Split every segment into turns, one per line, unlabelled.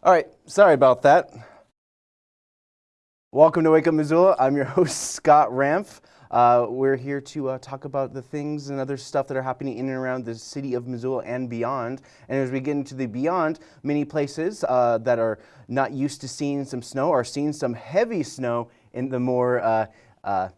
All right, sorry about that. Welcome to Wake Up Missoula. I'm your host, Scott Ramph. Uh, we're here to uh, talk about the things and other stuff that are happening in and around the city of Missoula and beyond. And as we get into the beyond, many places uh, that are not used to seeing some snow are seeing some heavy snow in the more uh, uh,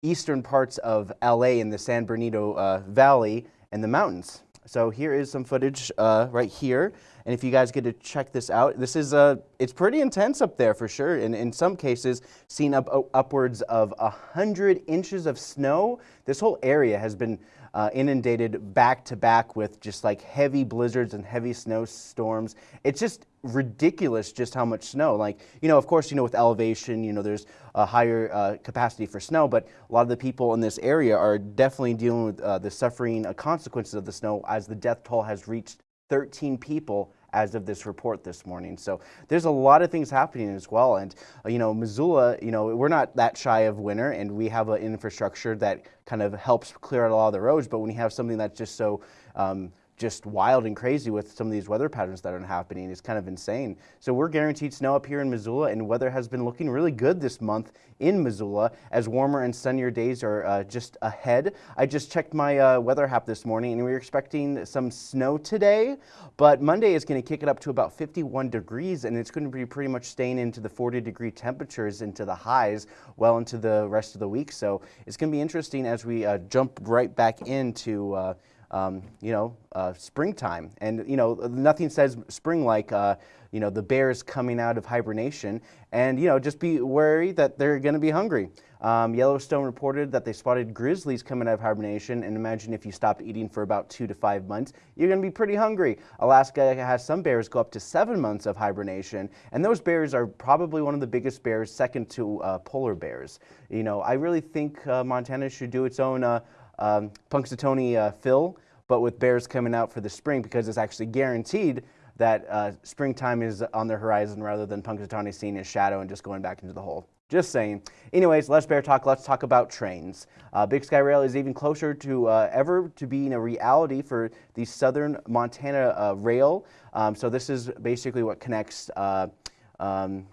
eastern parts of LA in the San Bernardino uh, Valley and the mountains. So here is some footage right here. And if you guys get to check this out, this is a, it's pretty intense up there for sure. And in some cases, seen up upwards of 100 inches of snow. This whole area has been uh, inundated back to back with just like heavy blizzards and heavy snowstorms. It's just ridiculous just how much snow. Like, you know, of course, you know, with elevation, you know, there's a higher uh, capacity for snow, but a lot of the people in this area are definitely dealing with uh, the suffering uh, consequences of the snow as the death toll has reached 13 people as of this report this morning. So there's a lot of things happening as well. And, uh, you know, Missoula, you know, we're not that shy of winter and we have an infrastructure that kind of helps clear out a lot of the roads. But when you have something that's just so um, just wild and crazy with some of these weather patterns that are happening. It's kind of insane. So we're guaranteed snow up here in Missoula, and weather has been looking really good this month in Missoula as warmer and sunnier days are uh, just ahead. I just checked my uh, weather app this morning, and we are expecting some snow today, but Monday is going to kick it up to about 51 degrees, and it's going to be pretty much staying into the 40 degree temperatures into the highs well into the rest of the week. So it's going to be interesting as we uh, jump right back into uh, um, you know, uh, springtime. And, you know, nothing says spring like, uh, you know, the bears coming out of hibernation. And, you know, just be wary that they're going to be hungry. Um, Yellowstone reported that they spotted grizzlies coming out of hibernation. And imagine if you stopped eating for about two to five months, you're going to be pretty hungry. Alaska has some bears go up to seven months of hibernation. And those bears are probably one of the biggest bears, second to uh, polar bears. You know, I really think uh, Montana should do its own uh, um, Punxsutawney uh, Phil, but with bears coming out for the spring because it's actually guaranteed that uh, springtime is on the horizon rather than Punxsutawney seeing his shadow and just going back into the hole. Just saying. Anyways, less bear talk. Let's talk about trains. Uh, Big Sky Rail is even closer to uh, ever to being a reality for the Southern Montana uh, Rail. Um, so this is basically what connects. Uh, um,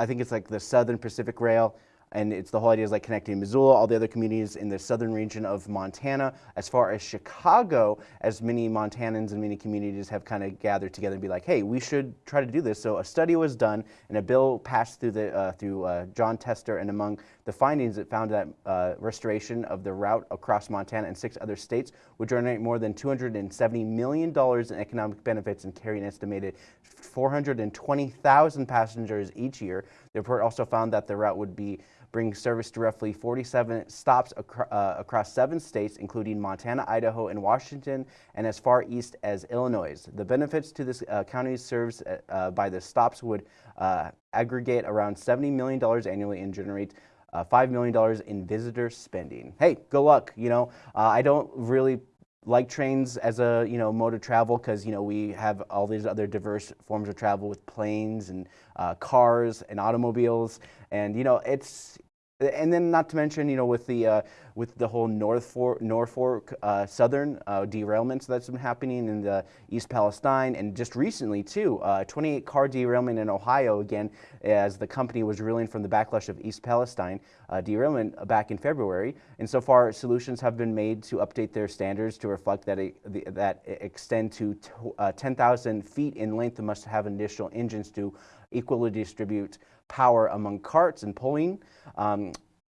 I think it's like the Southern Pacific Rail and it's the whole idea is like connecting Missoula, all the other communities in the southern region of Montana. As far as Chicago, as many Montanans and many communities have kind of gathered together and be like, hey, we should try to do this. So a study was done and a bill passed through the uh, through uh, Jon Tester, and among the findings, it found that uh, restoration of the route across Montana and six other states would generate more than $270 million in economic benefits and carry an estimated 420,000 passengers each year. The report also found that the route would be bring service to roughly 47 stops acro uh, across seven states, including Montana, Idaho, and Washington, and as far east as Illinois. The benefits to this uh, county serves uh, uh by the stops would uh, aggregate around $70 million annually and generate uh, $5 million in visitor spending. Hey, good luck. You know, I don't really like trains as a you know mode of travel because you know we have all these other diverse forms of travel with planes and uh, cars and automobiles. And you know it's and then not to mention, you know, with the uh, with the whole Norfolk, Norfolk uh, Southern uh, derailments that's been happening in the East Palestine, and just recently too, uh, 28 car derailment in Ohio again, as the company was reeling from the backlash of East Palestine uh, derailment back in February. And so far, solutions have been made to update their standards to reflect that the, that extend to uh, 10,000 feet in length and must have additional engines to equally distribute power among carts and pulling. Um,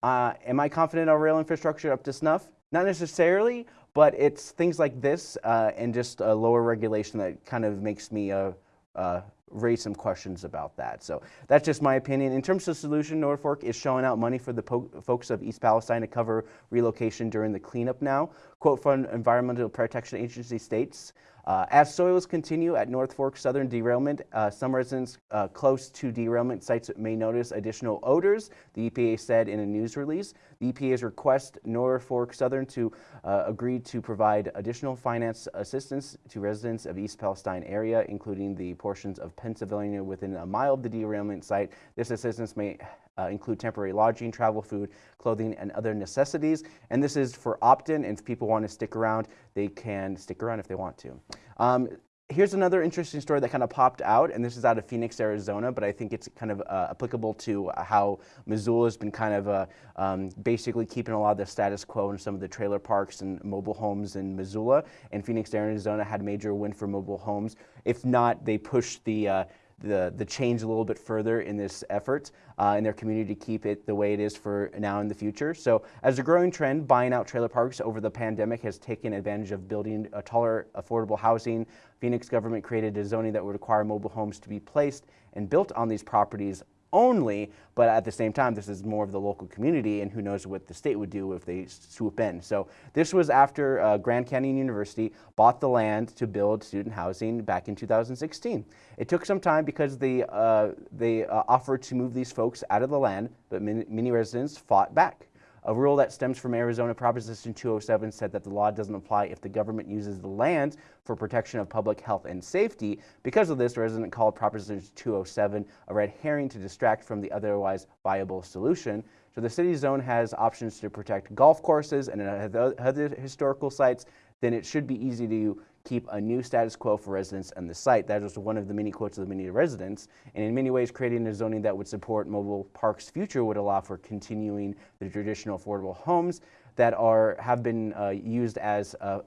uh, am I confident our rail infrastructure up to snuff? Not necessarily, but it's things like this uh, and just a lower regulation that kind of makes me uh, uh raise some questions about that. So that's just my opinion. In terms of solution, Norfolk is showing out money for the folks of East Palestine to cover relocation during the cleanup now. Quote from Environmental Protection Agency states, uh, as soils continue at Norfolk Southern derailment, uh, some residents uh, close to derailment sites may notice additional odors, the EPA said in a news release. The EPA's request Norfolk Southern to uh, agree to provide additional finance assistance to residents of East Palestine area, including the portions of Pennsylvania within a mile of the derailment site. This assistance may uh, include temporary lodging, travel, food, clothing, and other necessities. And this is for opt-in, and if people want to stick around, they can stick around if they want to. Um, here's another interesting story that kind of popped out, and this is out of Phoenix, Arizona, but I think it's kind of uh, applicable to how Missoula has been kind of uh, um, basically keeping a lot of the status quo in some of the trailer parks and mobile homes in Missoula. And Phoenix, Arizona had a major win for mobile homes. If not, they pushed the uh, the, the change a little bit further in this effort uh, in their community to keep it the way it is for now and the future. So as a growing trend, buying out trailer parks over the pandemic has taken advantage of building a taller, affordable housing. Phoenix government created a zoning that would require mobile homes to be placed and built on these properties only, but at the same time, this is more of the local community, and who knows what the state would do if they swoop in. So this was after uh, Grand Canyon University bought the land to build student housing back in 2016. It took some time because they, uh, they uh, offered to move these folks out of the land, but many, many residents fought back. A rule that stems from Arizona Proposition 207 said that the law doesn't apply if the government uses the land for protection of public health and safety. Because of this, a resident called Proposition 207 a red herring to distract from the otherwise viable solution. So the city zone has options to protect golf courses and other historical sites, then it should be easy to keep a new status quo for residents on the site. That was one of the many quotes of the many residents. And in many ways, creating a zoning that would support mobile parks future would allow for continuing the traditional affordable homes that are have been uh, used as uh,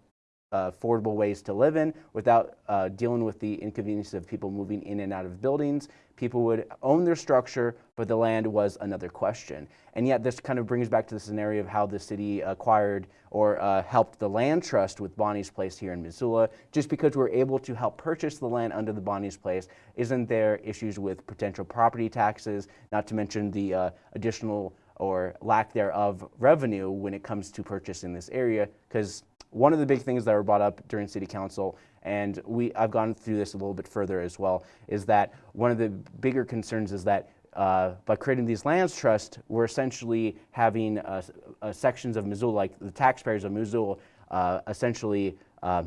uh, affordable ways to live in without uh, dealing with the inconvenience of people moving in and out of buildings. People would own their structure, but the land was another question. And yet this kind of brings back to the scenario of how the city acquired or uh, helped the land trust with Bonnie's Place here in Missoula. Just because we're able to help purchase the land under the Bonnie's Place, isn't there issues with potential property taxes, not to mention the uh, additional or lack thereof revenue when it comes to purchasing this area? Because one of the big things that were brought up during city council, and we, I've gone through this a little bit further as well, is that one of the bigger concerns is that uh, by creating these lands trusts, we're essentially having uh, uh, sections of Missoula, like the taxpayers of Missoula, uh, essentially uh,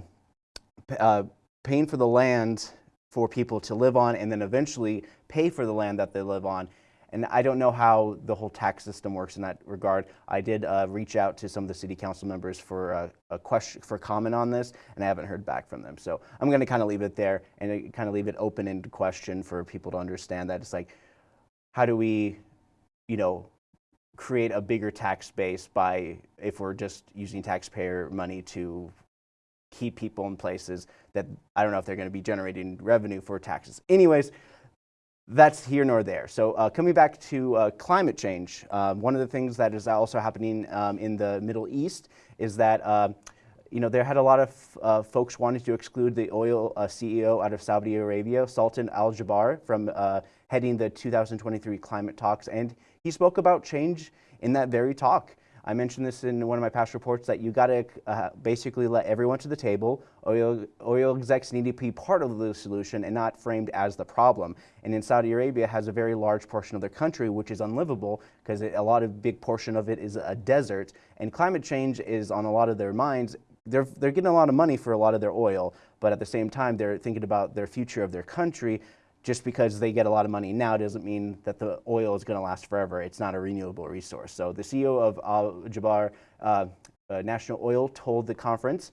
paying for the land for people to live on and then eventually pay for the land that they live on and I don't know how the whole tax system works in that regard. I did uh, reach out to some of the city council members for uh, a question for comment on this, and I haven't heard back from them. So I'm going to kind of leave it there and kind of leave it open into question for people to understand that it's like, how do we, you know, create a bigger tax base by if we're just using taxpayer money to keep people in places that I don't know if they're going to be generating revenue for taxes. Anyways that's here nor there. So uh, coming back to uh, climate change, uh, one of the things that is also happening um, in the Middle East is that uh, you know, there had a lot of uh, folks wanting to exclude the oil uh, CEO out of Saudi Arabia, Sultan Al-Jaber, from heading the 2023 climate talks. And he spoke about change in that very talk. I mentioned this in one of my past reports that you got to uh, basically let everyone to the table. Oil, oil execs need to be part of the solution and not framed as the problem. And in Saudi Arabia has a very large portion of their country which is unlivable because a lot of big portion of it is a desert. And climate change is on a lot of their minds. They're, they're getting a lot of money for a lot of their oil, but at the same time, they're thinking about their future of their country just because they get a lot of money now doesn't mean that the oil is going to last forever. It's not a renewable resource. So the CEO of Al-Jaber uh, uh, National Oil told the conference,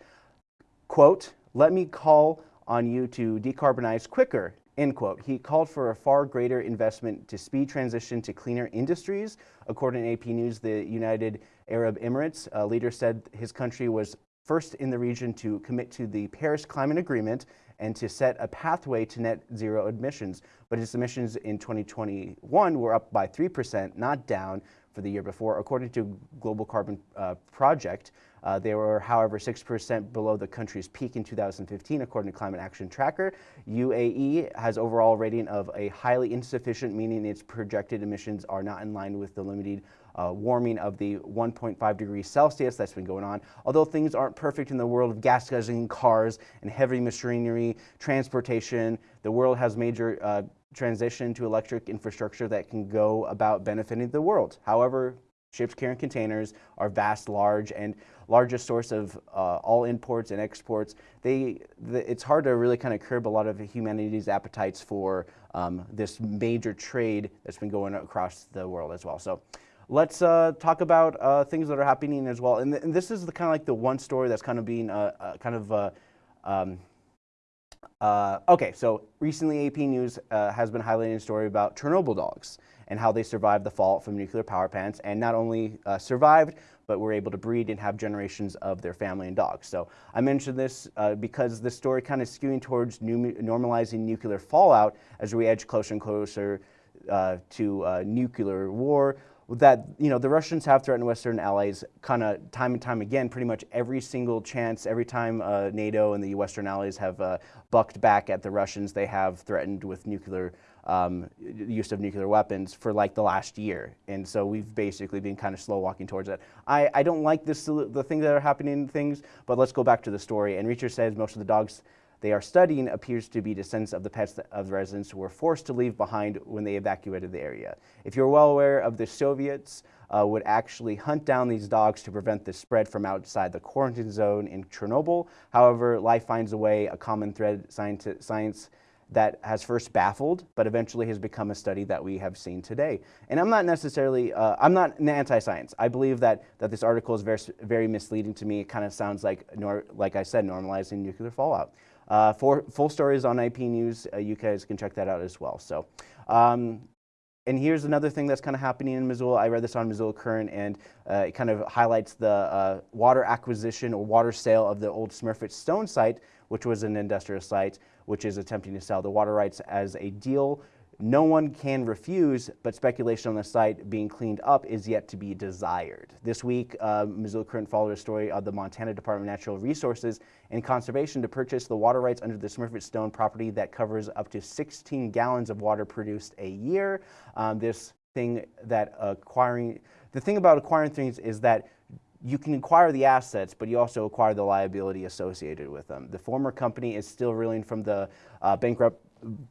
quote, let me call on you to decarbonize quicker, end quote. He called for a far greater investment to speed transition to cleaner industries. According to AP News, the United Arab Emirates uh, leader said his country was first in the region to commit to the Paris Climate Agreement and to set a pathway to net zero emissions. But its emissions in 2021 were up by 3%, not down for the year before. According to Global Carbon uh, Project, uh, they were, however, 6% below the country's peak in 2015, according to Climate Action Tracker. UAE has overall rating of a highly insufficient, meaning its projected emissions are not in line with the limited uh, warming of the 1.5 degrees Celsius that's been going on. Although things aren't perfect in the world of gas guzzling cars and heavy machinery, transportation, the world has major uh, transition to electric infrastructure that can go about benefiting the world. However, ships carrying containers are vast, large, and largest source of uh, all imports and exports. They, the, it's hard to really kind of curb a lot of humanity's appetites for um, this major trade that's been going across the world as well. So let's uh, talk about uh, things that are happening as well. And, th and this is the kind of like the one story that's kind of being uh, uh kind of uh, um, Uh, okay, so recently AP News has been highlighting a story about Chernobyl dogs and how they survived the fallout from nuclear power plants and not only survived, but were able to breed and have generations of their family and dogs. So I mentioned this because the story kind of skewing towards normalizing nuclear fallout as we edge closer and closer to nuclear war that you know the Russians have threatened Western allies kind of time and time again. Pretty much every single chance, every time uh, NATO and the Western allies have uh, bucked back at the Russians, they have threatened with nuclear um, use of nuclear weapons for like the last year. And so we've basically been kind of slow walking towards that. I, I don't like this the things that are happening things, but let's go back to the story. And Reacher says most of the dogs they are studying appears to be descendants of the pets of the residents who were forced to leave behind when they evacuated the area. If you're well aware of the Soviets uh, would actually hunt down these dogs to prevent the spread from outside the quarantine zone in Chernobyl. However, life finds a way, a common thread, science, that has first baffled, but eventually has become a study that we have seen today. And I'm not necessarily, uh, I'm not an anti-science. I believe that, that this article is very, very misleading to me. It kind of sounds like, nor, like I said, normalizing nuclear fallout. Uh, for full stories on AP News, uh, you guys can check that out as well. So, um, and here's another thing that's kind of happening in Missoula. I read this on Missoula Current, and uh, it kind of highlights the uh, water acquisition or water sale of the old Smurfit Stone site, which was an industrial site, which is attempting to sell the water rights as a deal no one can refuse, but speculation on the site being cleaned up is yet to be desired. This week, uh, Missoula Current followed a story of the Montana Department of Natural Resources and Conservation to purchase the water rights under the Smurfit Stone property that covers up to 16 gallons of water produced a year. Um, this thing that acquiring, the thing about acquiring things is that you can acquire the assets, but you also acquire the liability associated with them. The former company is still reeling from the uh, bankrupt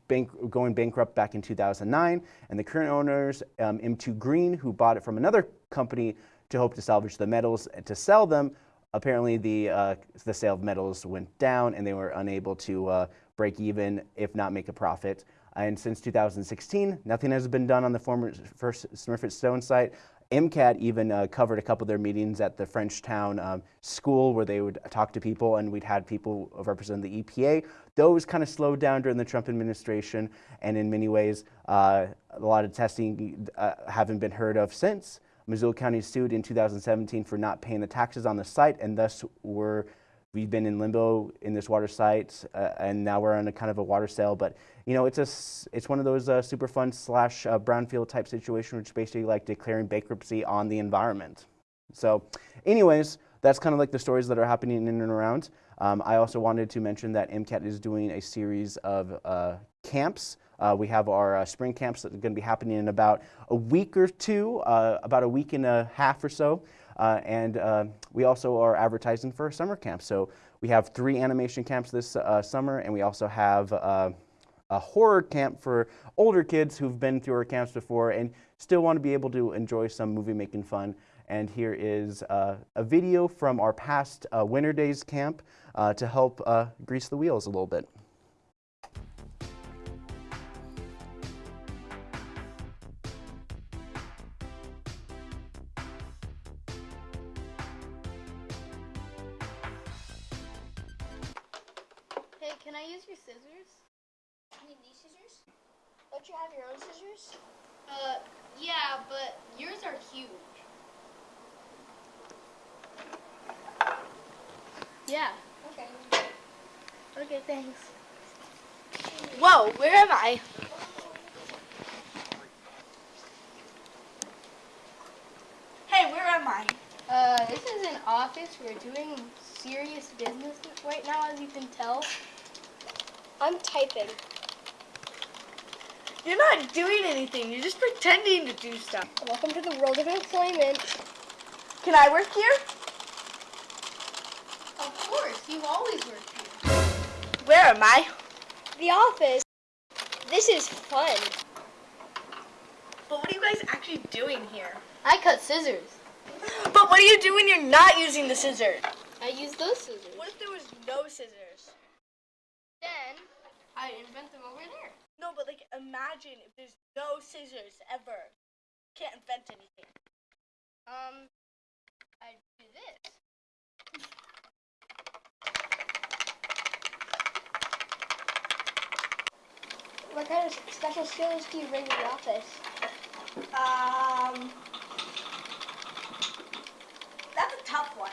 bank, going bankrupt back in 2009, and the current owners, um, M2 Green, who bought it from another company to hope to salvage the metals and to sell them, apparently the, uh, the sale of metals went down and they were unable to uh, break even, if not make a profit. And since 2016, nothing has been done on the former first Smurfit Stone site. MCAT even uh, covered a couple of their meetings at the Frenchtown um, school where they would talk to people and we'd had people represent the EPA. Those kind of slowed down during the Trump administration and in many ways uh, a lot of testing uh, haven't been heard of since. Missoula County sued in 2017 for not paying the taxes on the site and thus were we've been in limbo in this water site, uh, and now we're on a kind of a water sale. But you know, it's a it's one of those uh, Superfund slash uh, brownfield type situation, which is basically like declaring bankruptcy on the environment. So, anyways, that's kind of like the stories that are happening in and around. Um, I also wanted to mention that MCAT is doing a series of uh, camps. Uh, we have our uh, spring camps that are going to be happening in about a week or two, uh, about a week and a half or so. Uh, and uh, we also are advertising for summer camps. So we have three animation camps this uh, summer, and we also have uh, a horror camp for older kids who've been through our camps before and still want to be able to enjoy some movie making fun. And here is uh, a video from our past uh, Winter Days camp to help grease the wheels a little bit.
Do stuff.
Welcome to the world of employment.
Can I work here?
Of course, you always work here.
Where am I?
The office. This is fun.
But what are you guys actually doing here?
I cut scissors.
But what do you do when you're not using the scissors?
I use those scissors.
What if there was no scissors?
Then I invent them over there.
No, but like imagine if there's no scissors ever. Can't invent anything.
Um, I do this.
What kind of special skills do you bring to the office?
Um, that's a tough one.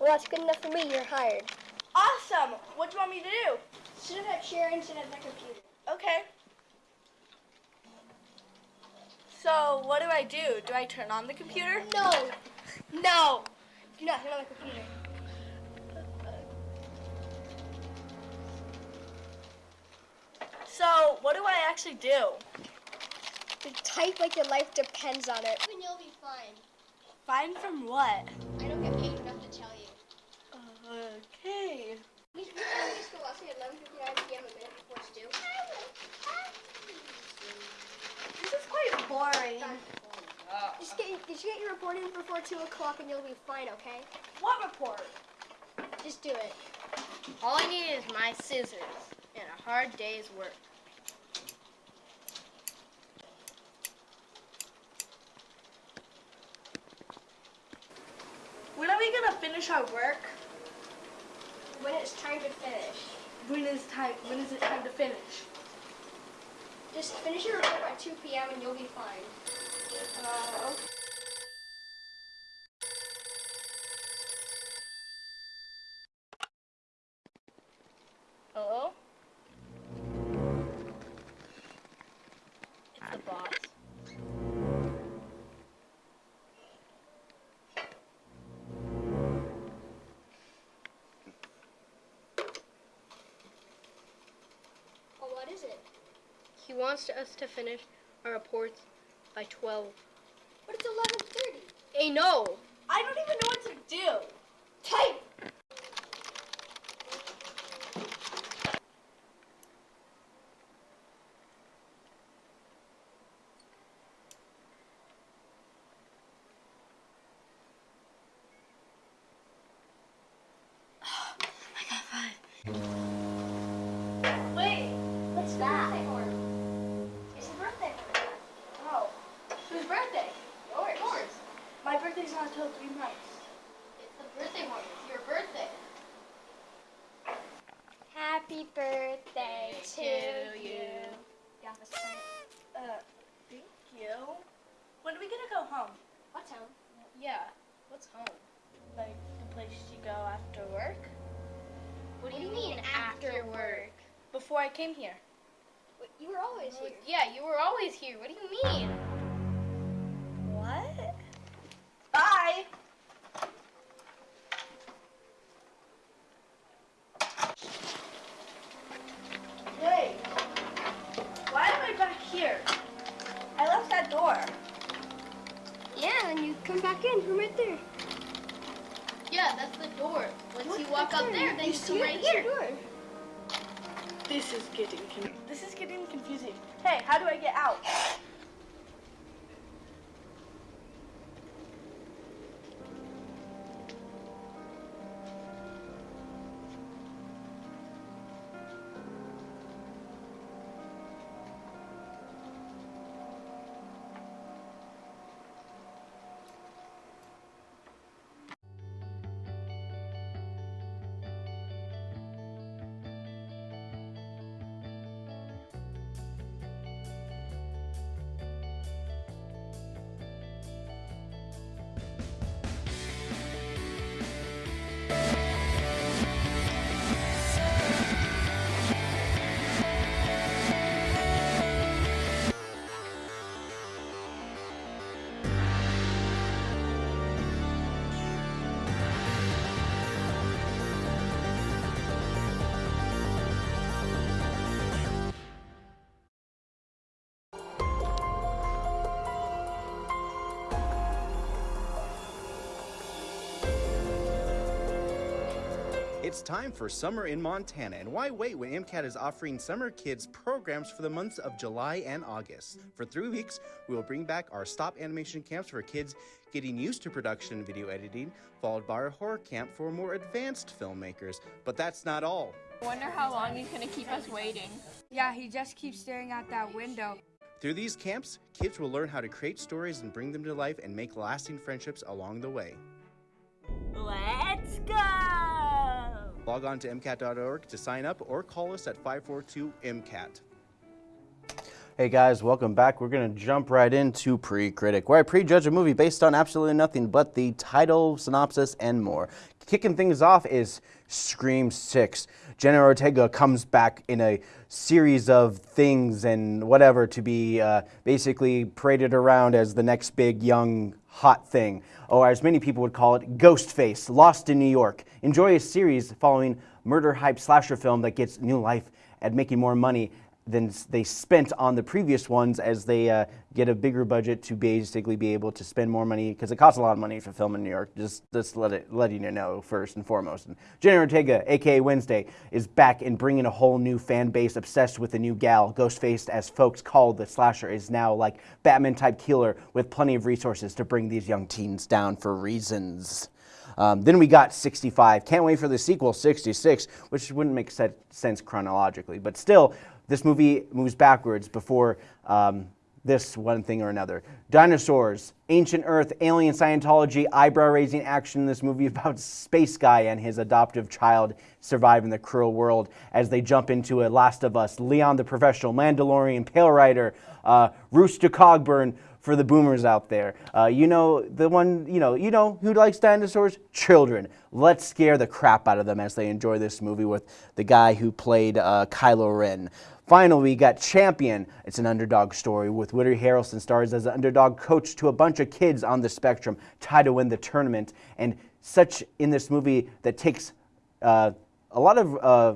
Well, that's good enough for me. You're hired.
Awesome. What do you want me to do?
Sit at that chair and sit at the computer.
Okay. So what do I do? Do I turn on the computer?
No. No. Do not turn on the computer.
So what do I actually do?
You type like your life depends on it. And you'll be fine.
Fine from what?
I don't get paid enough to tell you.
Okay.
We we have to school last night at 11:59 p.m. a minute before Stu.
This is boring.
Just get, just get your report in before 2 o'clock and you'll be fine, okay?
What report?
Just do it.
All I need is my scissors and a hard day's work.
When are we gonna finish our work?
When it's time to finish.
When is time? When is it time to finish?
Just finish your report by 2 p.m. and you'll be fine.
Uh, okay.
Hello? It's the boss.
Well, what is it?
He wants us to finish our reports by 12.
But it's 11:30.
Hey, no!
I don't even know what to do.
Type.
Wait.
What's that? It's a birthday horn.
Oh. Whose birthday?
Yours. Yours.
My birthday's not until three months.
It's the birthday horn. It's your birthday.
Happy birthday to
To
you.
you.
Yeah, that's fine.
Uh, thank you. When are we gonna go home?
What's home?
Yeah. What's home?
Like the place you go after work?
What do you mean after work?
Before I came here.
Wait, You were always here.
Yeah, you were always here. What do you mean?
What? Bye. Hey, why am I back here? I left that door.
Yeah, and you come back in from right there.
Yeah, that's the door. Once
Look
you walk
right
up there, then you
see
come right
It's the
here.
door.
This is getting this is getting confusing. Hey, how do I get out?
It's time for summer in Montana, and why wait when MCAT is offering summer kids programs for the months of July and August? For three weeks, we will bring back our stop animation camps for kids getting used to production and video editing, followed by our horror camp for more advanced filmmakers. But that's not all.
I wonder how long he's gonna keep us waiting.
Yeah, he just keeps staring out that window.
Through these camps, kids will learn how to create stories and bring them to life and make lasting friendships along the way.
Let's go.
Log on to MCAT.org to sign up or call us at 542 MCAT. Hey guys, welcome back. We're going to jump right into Pre Critic, where I prejudge a movie based on absolutely nothing but the title, synopsis, and more. Kicking things off is Scream 6. Jenna Ortega comes back in a series of things and whatever to be uh, basically paraded around as the next big young hot thing, or as many people would call it, Ghostface, Lost in New York. Enjoy a series following murder hype slasher film that gets new life at making more money than they spent on the previous ones as they uh, get a bigger budget to basically be able to spend more money because it costs a lot of money to film in New York. Just, just let it, letting you know first and foremost. And Jenna Ortega, aka Wednesday, is back and bringing a whole new fan base obsessed with the new gal. Ghostface, as folks call the slasher, is now like Batman type killer with plenty of resources to bring these young teens down for reasons. Um, then we got 65. Can't wait for the sequel, 66, which wouldn't make sense chronologically. But still, this movie moves backwards before um, this one thing or another. Dinosaurs, ancient Earth, alien Scientology, eyebrow raising action this movie about Space Guy and his adoptive child surviving the cruel world as they jump into a Last of Us, Leon the Professional, Mandalorian, Pale Rider, uh, Rooster Cogburn, for the boomers out there. Uh, you know the one, you know, you know who likes dinosaurs? Children. Let's scare the crap out of them as they enjoy this movie with the guy who played uh, Kylo Ren. Finally, we got Champion. It's an underdog story with Woody Harrelson stars as an underdog coach to a bunch of kids on the spectrum, try to win the tournament, and such in this movie that takes uh, a lot of uh,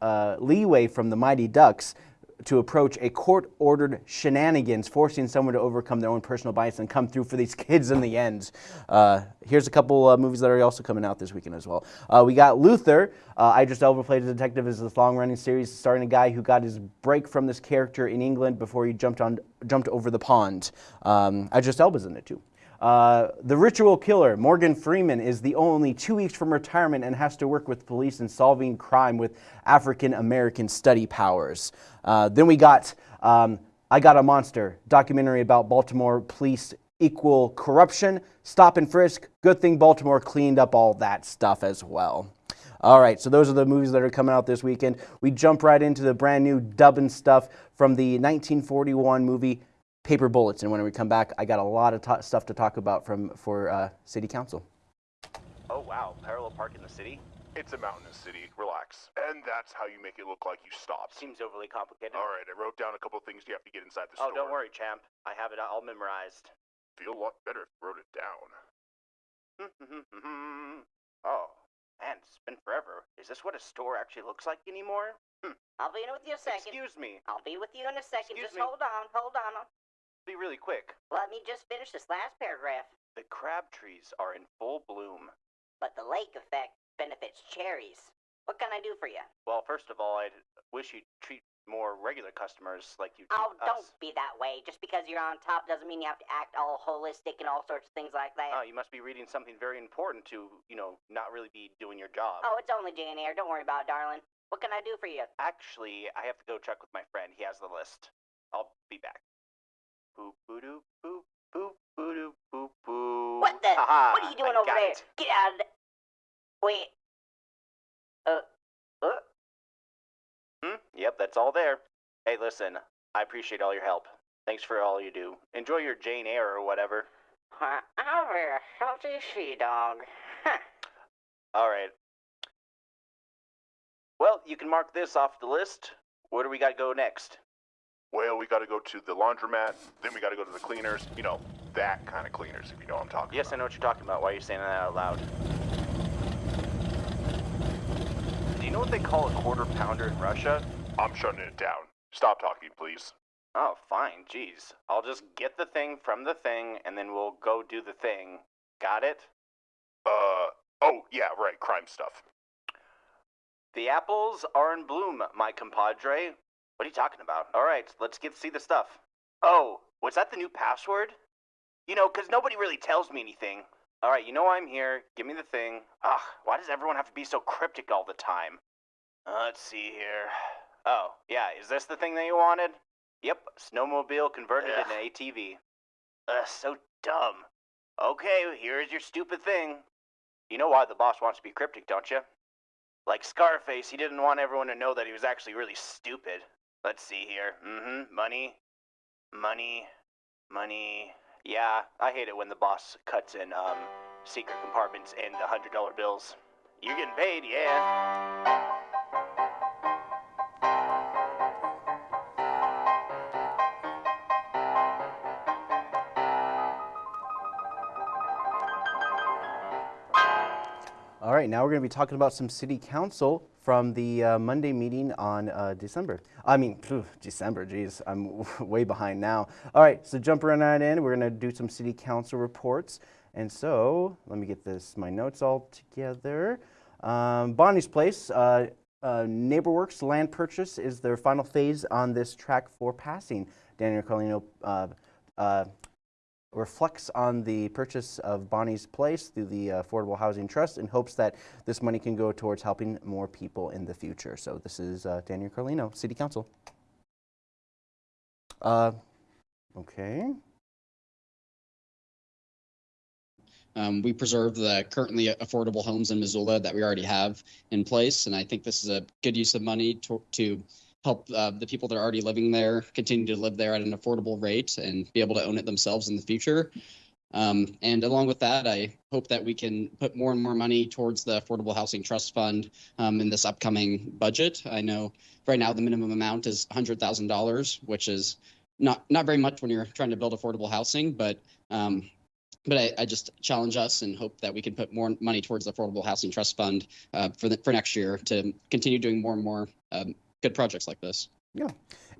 uh, leeway from the Mighty Ducks to approach a court-ordered shenanigans, forcing someone to overcome their own personal bias and come through for these kids in the end. Uh, here's a couple uh, movies that are also coming out this weekend as well. Uh, we got Luther. Uh, Idris Elba played a detective as this long-running series starring a guy who got his break from this character in England before he jumped on jumped over the pond. Um, Idris Elba's in it too. Uh, the ritual killer, Morgan Freeman, is the only two weeks from retirement and has to work with police in solving crime with African American study powers. Uh, then we got um, I Got a Monster, documentary about Baltimore police equal corruption, stop and frisk. Good thing Baltimore cleaned up all that stuff as well. All right, so those are the movies that are coming out this weekend. We jump right into the brand new dubbing stuff from the 1941 movie Paper Bullets. And when we come back, I got a lot of stuff to talk about from for uh, City Council.
Oh wow, parallel park in the city?
It's a mountainous city. Relax. And that's how you make it look like you stopped.
Seems overly complicated.
All right, I wrote down a couple things you have to get inside the
Oh,
store.
Oh, don't worry, champ. I have it all memorized.
Feel a lot better if you wrote it down.
oh, man, it's been forever. Is this what a store actually looks like anymore? Hmm.
I'll be in with you in a second.
Excuse me.
I'll be with you in a second.
Excuse
just
me.
hold on, hold on.
Be really quick.
Let me just finish this last paragraph.
The crab trees are in full bloom.
But the lake effect benefits cherries. What can I do for you?
Well, first of all, I wish you'd treat more regular customers like you treat
Oh,
us.
don't be that way. Just because you're on top doesn't mean you have to act all holistic and all sorts of things like that.
Oh, you must be reading something very important to, you know, not really be doing your job.
Oh, it's only Jane Eyre. Don't worry about it, darling. What can I do for you?
Actually, I have to go check with my friend. He has the list. I'll be back. Boop boo doo boop boop boo boop.
What the?
Haha,
what are you doing
I
over there?
it.
Get out of the. Wait. Uh. Uh.
Hmm? Yep, that's all there. Hey, listen, I appreciate all your help. Thanks for all you do. Enjoy your Jane Eyre or whatever.
Uh, I'll be a salty she dog. Huh.
All right. Well, you can mark this off the list. Where do we got to go next?
Well, we got to go to the laundromat, then we got to go to the cleaners. You know, that kind of cleaners, if you know what I'm talking
Yes, I know what you're talking about. Why are you saying that out loud? Do you know what they call a quarter pounder in Russia?
I'm shutting it down. Stop talking, please.
Oh, fine. Jeez. I'll just get the thing from the thing, and then we'll go do the thing. Got it?
Uh, oh, yeah, right, crime stuff.
The apples are in bloom, my compadre. What are you talking about? All right, let's get see the stuff. Oh, was that the new password? You know, 'cause nobody really tells me anything. All right, you know I'm here. Give me the thing. Ugh, why does everyone have to be so cryptic all the time? Uh, let's see here. Oh, yeah, is this the thing that you wanted? Yep, snowmobile converted
Ugh.
into ATV. Ugh, so dumb. Okay, here's your stupid thing. You know why the boss wants to be cryptic, don't you? Like Scarface, he didn't want everyone to know that he was actually really stupid. Let's see here. Mm-hmm. Money. Money, money. Yeah, I hate it when the boss cuts in um secret compartments and the hundred dollar bills. You're getting paid, yeah.
All right, now we're going to be talking about some city council from the uh, Monday meeting on uh, December. I mean, phew, December, geez, I'm way behind now. All right, so jumping right in, we're going to do some city council reports. And so, let me get this, my notes all together. Um, Bonnie's Place, uh, uh, NeighborWorks land purchase is their final phase on this track for passing. Daniel Carlino uh, uh, reflects on the purchase of Bonnie's Place through the Affordable Housing Trust in hopes that this money can go towards helping more people in the future. So this is uh, Daniel Carlino, City Council. Uh, okay.
Um, we preserve the currently affordable homes in Missoula that we already have in place, and I think this is a good use of money to, to help uh, the people that are already living there continue to live there at an affordable rate and be able to own it themselves in the future. Um, and along with that, I hope that we can put more and more money towards the Affordable Housing Trust Fund um, in this upcoming budget. I know right now the minimum amount is $100,000, which is not not very much when you're trying to build affordable housing, but um, but I, I, just challenge us and hope that we can put more money towards the Affordable Housing Trust Fund uh, for the, for next year to continue doing more and more um, good projects like this.
Yeah,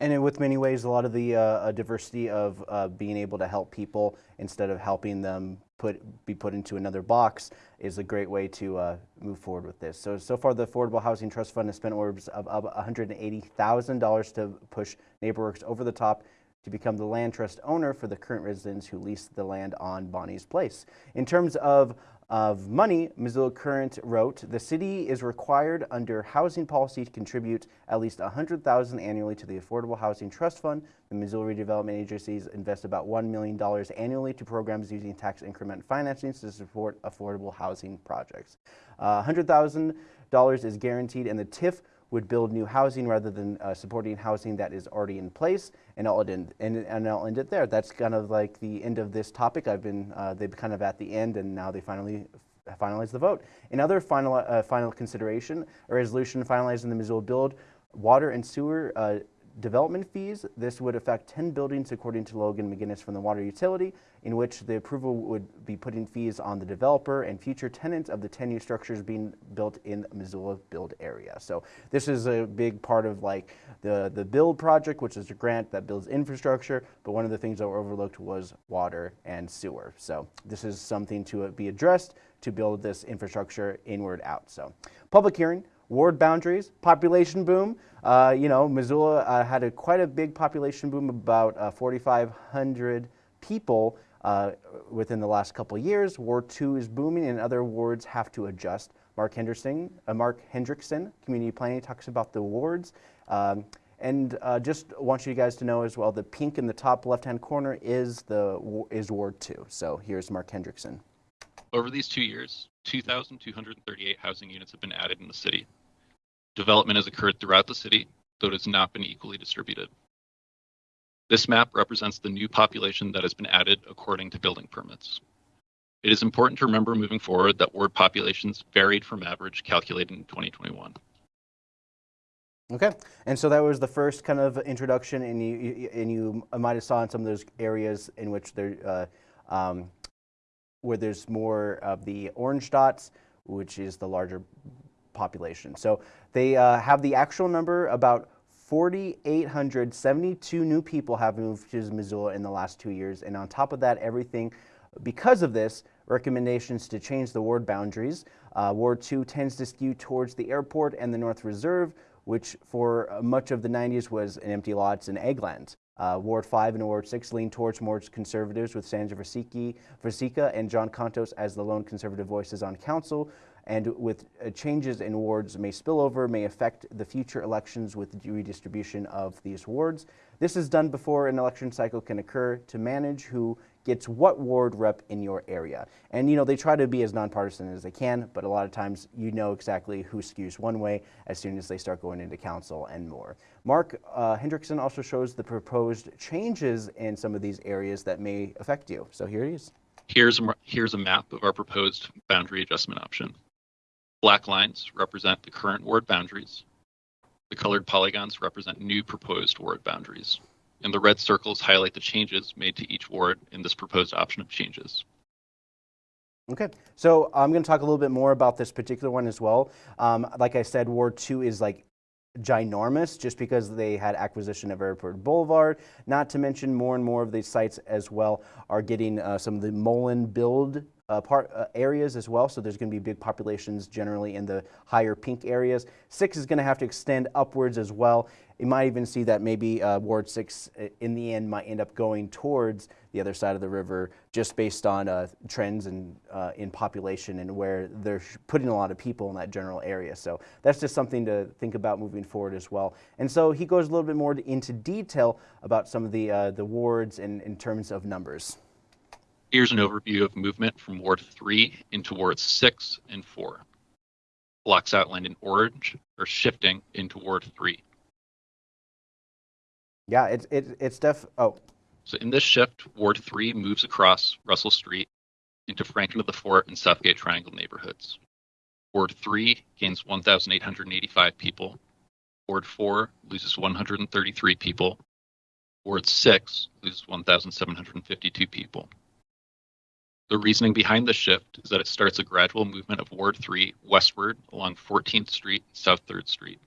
and with many ways, a lot of the uh, diversity of uh, being able to help people instead of helping them put be put into another box is a great way to uh, move forward with this. So, so far the Affordable Housing Trust Fund has spent orbs of, of $180,000 to push NeighborWorks over the top to become the land trust owner for the current residents who lease the land on Bonnie's Place. In terms of of money, Missoula Current wrote, the city is required under housing policy to contribute at least 100000 annually to the Affordable Housing Trust Fund. The Missoula Redevelopment Agencies invest about $1 million annually to programs using tax increment financing to support affordable housing projects. Uh, $100,000 is guaranteed and the TIF would build new housing rather than uh, supporting housing that is already in place. And I'll, end, and, and I'll end it there. That's kind of like the end of this topic. I've been, uh, they've kind of at the end and now they finally finalize the vote. Another final, uh, final consideration, a resolution finalizing the Missoula Build water and sewer uh, development fees. This would affect 10 buildings according to Logan McGinnis from the water utility, in which the approval would be putting fees on the developer and future tenants of the 10 new structures being built in Missoula build area. So this is a big part of like the, the build project, which is a grant that builds infrastructure, but one of the things that were overlooked was water and sewer. So this is something to be addressed to build this infrastructure inward out. So public hearing, ward boundaries, population boom. Uh, you know, Missoula uh, had a, quite a big population boom, about uh, 4,500 people uh, within the last couple years. Ward 2 is booming and other wards have to adjust. Mark Henderson, uh, Mark Hendrickson, Community Planning, talks about the wards. Um, and uh, just want you guys to know as well, the pink in the top left-hand corner is the is Ward 2. So here's Mark Hendrickson.
Over these two years, 2,238 housing units have been added in the city. Development has occurred throughout the city, though it has not been equally distributed. This map represents the new population that has been added according to building permits. It is important to remember moving forward that ward populations varied from average calculated in 2021.
Okay, and so that was the first kind of introduction, and you and you might have saw in some of those areas in which there uh, um, where there's more of the orange dots, which is the larger population. So they uh, have the actual number about 4,872 new people have moved to Missoula in the last two years. And on top of that, everything, because of this, recommendations to change the ward boundaries. Uh, ward 2 tends to skew towards the airport and the North Reserve, which for much of the 90s was an empty lots and egglands. Uh, Ward 5 and Ward 6 lean towards more conservatives with Sandra Vasecka and John Contos as the lone conservative voices on council. And with uh, changes in wards may spill over, may affect the future elections with redistribution of these wards. This is done before an election cycle can occur to manage who gets what ward rep in your area. And you know, they try to be as nonpartisan as they can, but a lot of times you know exactly who skews one way as soon as they start going into council and more. Mark uh, Hendrickson also shows the proposed changes in some of these areas that may affect you. So here he is.
Here's here's a map of our proposed boundary adjustment option. Black lines represent the current ward boundaries. The colored polygons represent new proposed ward boundaries. And the red circles highlight the changes made to each ward in this proposed option of changes.
Okay, so I'm going to talk a little bit more about this particular one as well. Um, like I said, Ward 2 is like ginormous just because they had acquisition of Airport Boulevard. Not to mention more and more of these sites as well are getting uh, some of the Mullan build uh, part uh, areas as well. So there's going to be big populations generally in the higher pink areas. Six is going to have to extend upwards as well. You might even see that maybe uh, Ward 6 uh, in the end might end up going towards the other side of the river just based on uh, trends and uh, in population and where they're putting a lot of people in that general area. So that's just something to think about moving forward as well. And so he goes a little bit more into detail about some of the, the wards in, in terms of numbers.
Here's an overview of movement from Ward 3 into Wards 6 and 4. Blocks outlined in orange are shifting into Ward 3.
Yeah, it's it, it's def. Oh,
So in this shift, Ward 3 moves across Russell Street into Franklin to the Fort and Southgate Triangle neighborhoods. Ward 3 gains 1,885 people. Ward 4 loses 133 people. Ward 6 loses 1,752 people. The reasoning behind the shift is that it starts a gradual movement of Ward 3 westward along 14th Street, and South 3rd Street.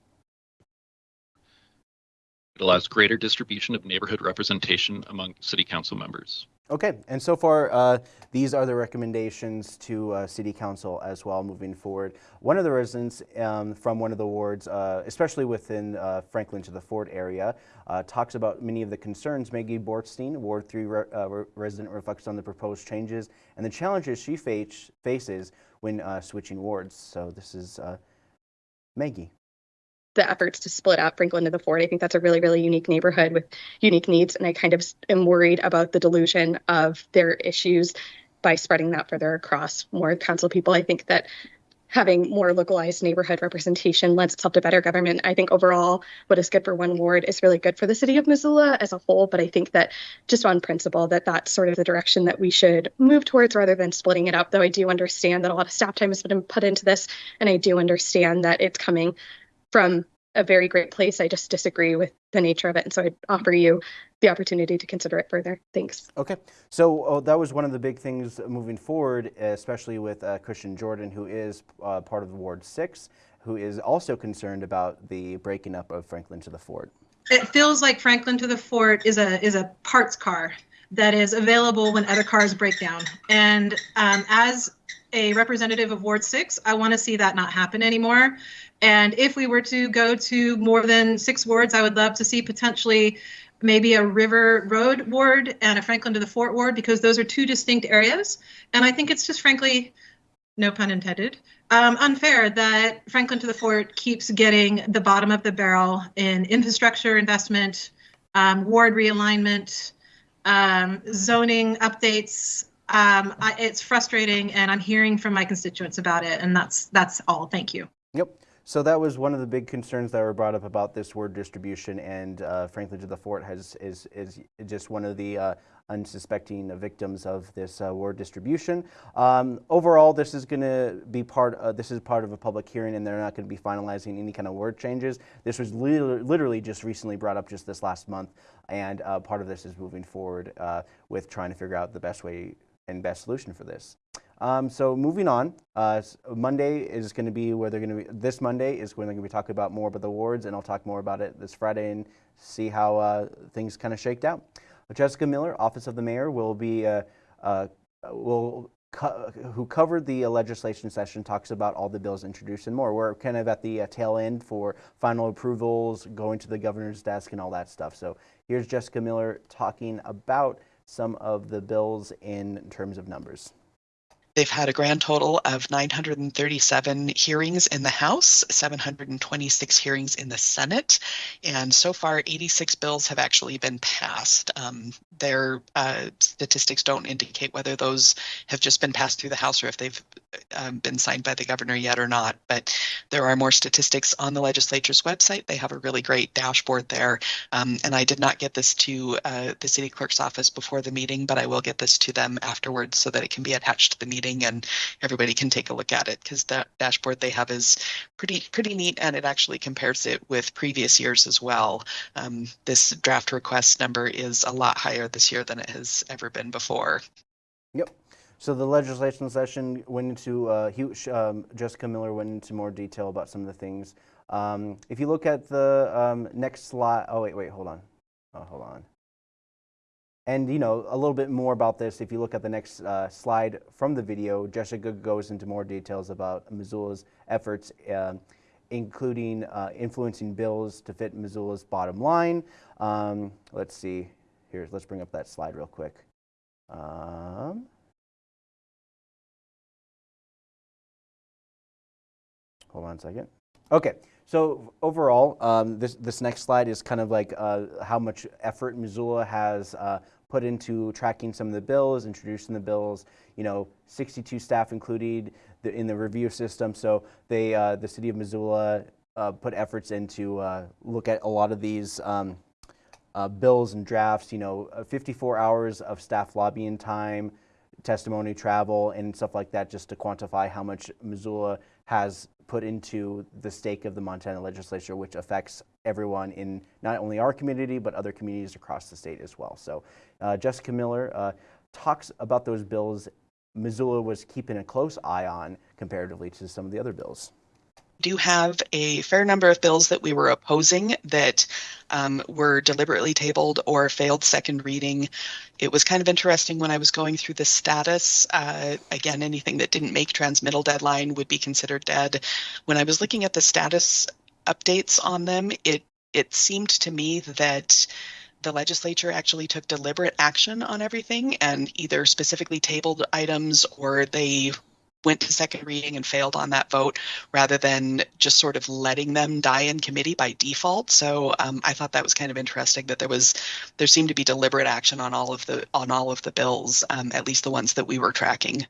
It allows greater distribution of neighborhood representation among city council members.
Okay. And so far, uh, these are the recommendations to uh, City Council as well moving forward. One of the residents um, from one of the wards, uh, especially within uh, Franklin to the Fort area, uh, talks about many of the concerns. Maggie Bortstein, Ward 3 re uh, re resident, reflects on the proposed changes and the challenges she face faces when switching wards. So this is Maggie
the efforts to split up Franklin to the Fort. I think that's a really, really unique neighborhood with unique needs. And I kind of am worried about the dilution of their issues by spreading that further across more council people. I think that having more localized neighborhood representation lends itself to better government. I think overall, what is good for one ward is really good for the city of Missoula as a whole. But I think that just on principle, that that's sort of the direction that we should move towards rather than splitting it up. Though I do understand that a lot of staff time has been put into this, and I do understand that it's coming from a very great place. I just disagree with the nature of it. And so I'd offer you the opportunity to consider it further. Thanks.
Okay. So uh, that was one of the big things moving forward, especially with uh, Kristen Jordan, who is uh, part of Ward 6, who is also concerned about the breaking up of Franklin to the Fort.
It feels like Franklin to the Fort is a is a parts car that is available when other cars break down. And um, as a representative of Ward 6, I want to see that not happen anymore. And if we were to go to more than six wards, I would love to see potentially maybe a River Road ward and a Franklin to the Fort ward because those are two distinct areas. And I think it's just frankly, no pun intended, um, unfair that Franklin to the Fort keeps getting the bottom of the barrel in infrastructure investment, um, ward realignment, um, zoning updates. Um, I, it's frustrating, and I'm hearing from my constituents about it, and that's that's all. Thank you.
Yep. So that was one of the big concerns that were brought up about this word distribution, and uh, Franklin to the Fort has is is just one of the uh, unsuspecting victims of this uh, word distribution. Um, overall, this is going to be part. Uh, this is part of a public hearing, and they're not going to be finalizing any kind of word changes. This was li literally just recently brought up just this last month, and uh, part of this is moving forward uh, with trying to figure out the best way and best solution for this. Um, so moving on, uh, Monday is going to be where they're going to be, this Monday is when they're going to be talking about more about the awards, and I'll talk more about it this Friday and see how uh, things kind of shaked out. Jessica Miller, Office of the Mayor, will be, uh, uh will co who covered the uh, legislation session, talks about all the bills introduced and more. We're kind of at the uh, tail end for final approvals, going to the governor's desk and all that stuff. So here's Jessica Miller talking about some of the bills in terms of numbers.
They've had a grand total of 937 hearings in the House, 726 hearings in the Senate, and so far 86 bills have actually been passed. Um, their uh, statistics don't indicate whether those have just been passed through the House or if they've um, been signed by the governor yet or not. But there are more statistics on the legislature's website. They have a really great dashboard there. Um, and I did not get this to uh, the city clerk's office before the meeting, but I will get this to them afterwards so that it can be attached to the meeting and everybody can take a look at it because that dashboard they have is pretty pretty neat and it actually compares it with previous years as well. Um, this draft request number is a lot higher this year than it has ever been before.
Yep. So the legislation session went into, uh, huge, um, Jessica Miller went into more detail about some of the things. Um, if you look at the um, next slide, oh wait, wait, hold on. Oh, hold on. And you know, a little bit more about this, if you look at the next uh, slide from the video, Jessica goes into more details about Missoula's efforts, uh, including uh, influencing bills to fit Missoula's bottom line. Um, let's see, here, let's bring up that slide real quick. Um, hold on a second. Okay, so overall, um, this, this next slide is kind of like uh, how much effort Missoula has uh, put into tracking some of the bills, introducing the bills. You know, 62 staff included the, in the review system. So they, uh, the city of Missoula uh, put efforts into uh, look at a lot of these um, uh, bills and drafts. You know, 54 hours of staff lobbying time, testimony travel, and stuff like that, just to quantify how much Missoula has put into the stake of the Montana legislature, which affects everyone in not only our community, but other communities across the state as well. So uh, Jessica Miller uh, talks about those bills Missoula was keeping a close eye on comparatively to some of the other bills
do have a fair number of bills that we were opposing that um, were deliberately tabled or failed second reading. It was kind of interesting when I was going through the status. Uh, again, anything that didn't make transmittal deadline would be considered dead. When I was looking at the status updates on them, it it seemed to me that the legislature actually took deliberate action on everything and either specifically tabled items or they went to second reading and failed on that vote rather than just sort of letting them die in committee by default. So um, I thought that was kind of interesting that there was there seemed to be deliberate action on all of the on all of the bills, um, at least the ones that we were tracking.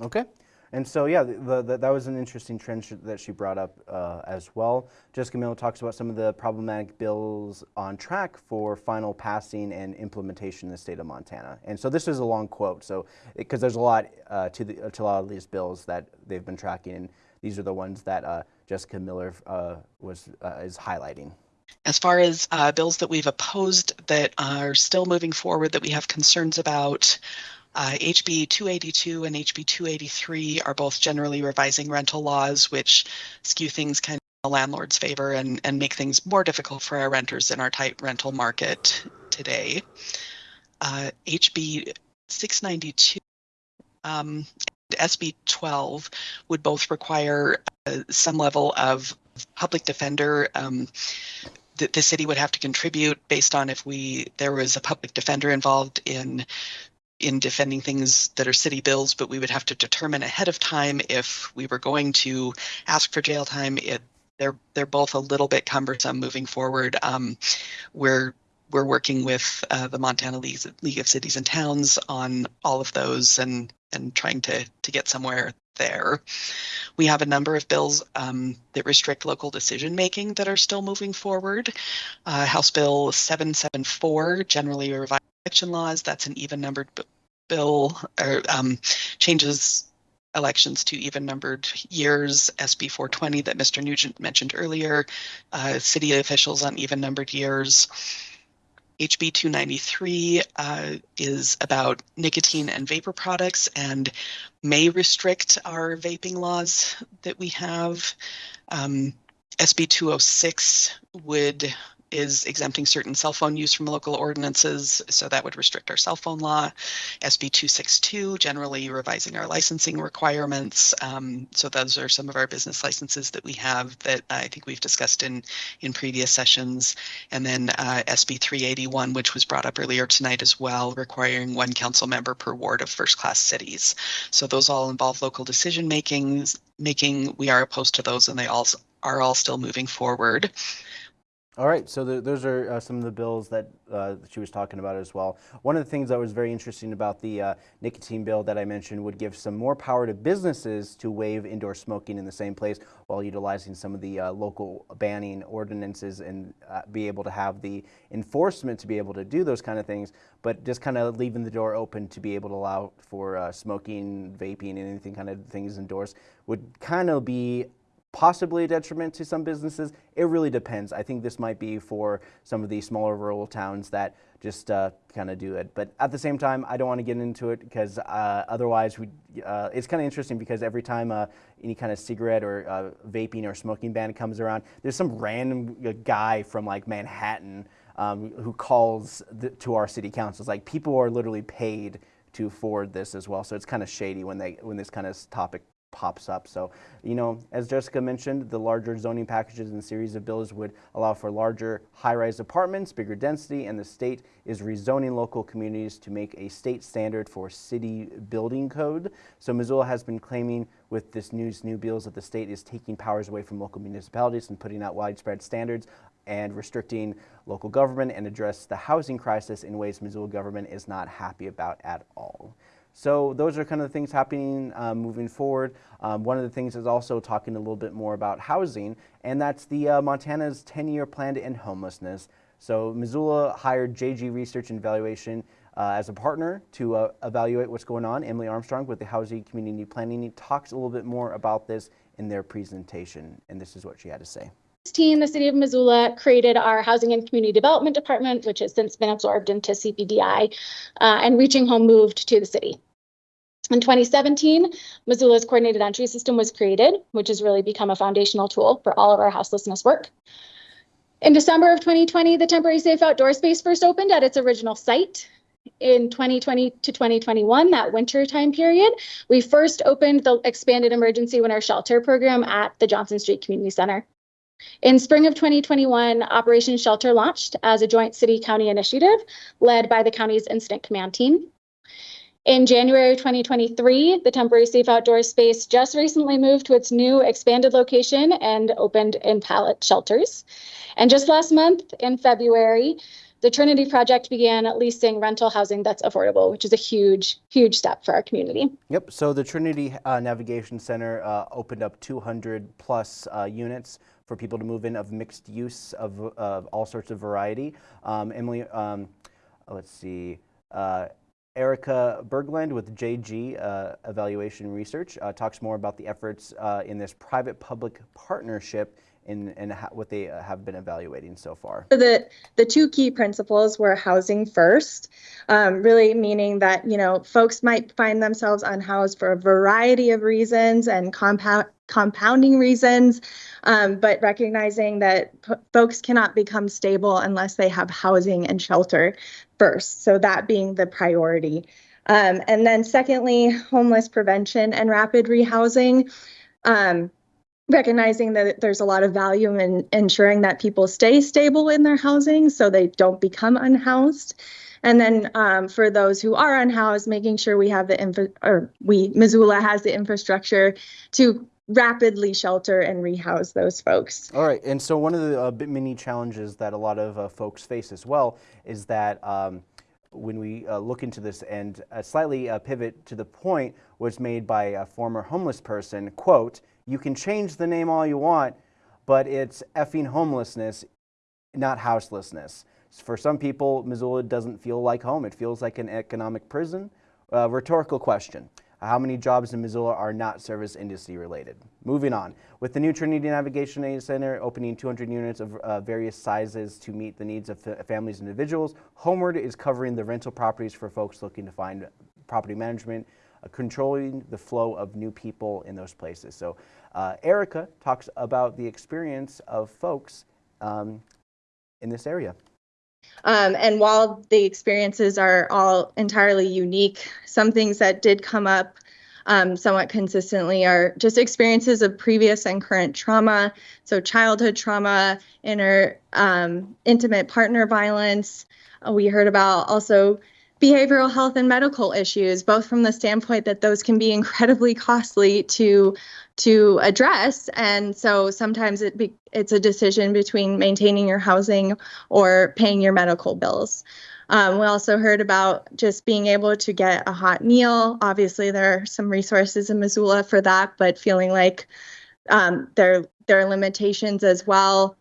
Okay. And so, yeah, the, the, that was an interesting trend sh that she brought up uh, as well. Jessica Miller talks about some of the problematic bills on track for final passing and implementation in the state of Montana. And so this is a long quote, so because there's a lot uh, to, the, to a lot of these bills that they've been tracking, and these are the ones that uh, Jessica Miller uh, was uh, is highlighting.
As far as uh, bills that we've opposed that are still moving forward that we have concerns about, uh, HB 282 and HB 283 are both generally revising rental laws, which skew things kind of in the landlord's favor and, and make things more difficult for our renters in our tight rental market today. Uh, HB 692 um, and SB 12 would both require uh, some level of public defender um, the, the, city would have to contribute based on if we there was a public defender involved in in defending things that are city bills, but we would have to determine ahead of time if we were going to ask for jail time. It, they're they're both a little bit cumbersome moving forward. Um, we're we're working with uh, the Montana League, League of Cities and Towns on all of those and and trying to to get somewhere there. We have a number of bills um, that restrict local decision making that are still moving forward. Uh, House Bill 774 generally revised election laws. That's an even numbered bill or um, changes elections to even numbered years. SB 420 that Mr. Nugent mentioned earlier, uh, city officials on even numbered years. HB 293 uh, is about nicotine and vapor products and may restrict our vaping laws that we have. Um, SB 206 would is exempting certain cell phone use from local ordinances, so that would restrict our cell phone law. SB 262, generally revising our licensing requirements. Um, so those are some of our business licenses that we have that I think we've discussed in, in previous sessions. And then uh, SB 381, which was brought up earlier tonight as well, requiring one council member per ward of first class cities. So those all involve local decision making. Making we are opposed to those, and they all are all still moving forward.
All right, so the, those are uh, some of the bills that uh, she was talking about as well. One of the things that was very interesting about the uh, nicotine bill that I mentioned would give some more power to businesses to waive indoor smoking in the same place while utilizing some of the uh, local banning ordinances and uh, be able to have the enforcement to be able to do those kind of things, but just kind of leaving the door open to be able to allow for uh, smoking, vaping, and anything kind of things indoors would kind of be possibly a detriment to some businesses. It really depends. I think this might be for some of the smaller rural towns that just uh, kind of do it. But at the same time, I don't want to get into it because uh, otherwise, we, uh, it's kind of interesting because every time uh, any kind of cigarette or uh, vaping or smoking ban comes around, there's some random uh, guy from like Manhattan um, who calls the, to our city councils. Like people are literally paid to forward this as well. So it's kind of shady when they when this kind of topic pops up. So, you know, as Jessica mentioned, the larger zoning packages and series of bills would allow for larger high-rise apartments, bigger density, and the state is rezoning local communities to make a state standard for city building code. So Missoula has been claiming with this news new bills that the state is taking powers away from local municipalities and putting out widespread standards and restricting local government and address the housing crisis in ways Missoula government is not happy about at all. So those are kind of the things happening um, moving forward. Um, one of the things is also talking a little bit more about housing, and that's the uh, Montana's 10-year plan to end homelessness. So Missoula hired JG Research and Evaluation uh, as a partner to uh, evaluate what's going on. Emily Armstrong with the Housing Community Planning talks a little bit more about this in their presentation, and this is what she had to say.
2016, the city of Missoula created our Housing and Community Development Department, which has since been absorbed into CPDI, uh, and Reaching Home moved to the city. In 2017, Missoula's coordinated entry system was created, which has really become a foundational tool for all of our houselessness work. In December of 2020, the temporary safe outdoor space first opened at its original site. In 2020 to 2021, that winter time period, we first opened the expanded emergency winter shelter program at the Johnson Street Community Center. In spring of 2021, Operation Shelter launched as a joint city county initiative led by the county's incident command team. In January 2023, the temporary safe outdoor space just recently moved to its new expanded location and opened in pallet shelters. And just last month, in February, the Trinity Project began leasing rental housing that's affordable, which is a huge, huge step for our community.
Yep. So the Trinity uh, Navigation Center uh, opened up 200 plus uh, units for people to move in of mixed use of, of all sorts of variety. Um, Emily, um, let's see. Erica Bergland with JG uh, Evaluation Research uh, talks more about the efforts uh, in this private-public partnership in what they uh, have been evaluating so far.
The, the two key principles were housing first, um, really meaning that, you know, folks might find themselves unhoused for a variety of reasons and compound, compounding reasons, um, but recognizing that folks cannot become stable unless they have housing and shelter first. So that being the priority. Um, and then secondly, homeless prevention and rapid rehousing. Um, recognizing that there's a lot of value in ensuring that people stay stable in their housing so they don't become unhoused. And then um, for those who are unhoused, making sure we have the infra or we Missoula has the infrastructure to rapidly shelter and rehouse those folks.
All right, and so one of the uh, many challenges that a lot of uh, folks face as well is that um, when we uh, look into this and slightly uh, pivot to the point was made by a former homeless person, quote, you can change the name all you want, but it's effing homelessness, not houselessness. For some people, Missoula doesn't feel like home. It feels like an economic prison. Uh, rhetorical question. How many jobs in Missoula are not service industry related? Moving on. With the new Trinity Navigation Aid Center opening 200 units of uh, various sizes to meet the needs of families and individuals, Homeward is covering the rental properties for folks looking to find property management, uh, controlling the flow of new people in those places. So uh, Erica talks about the experience of folks um, in this area.
Um, and while the experiences are all entirely unique, some things that did come up um, somewhat consistently are just experiences of previous and current trauma. So, childhood trauma, inner um, intimate partner violence. Uh, we heard about also behavioral health and medical issues, both from the standpoint that those can be incredibly costly to to address, and so sometimes it be, it's a decision between maintaining your housing or paying your medical bills. Um, we also heard about just being able to get a hot meal. Obviously, there are some resources in Missoula for that, but feeling like um, there there are limitations as well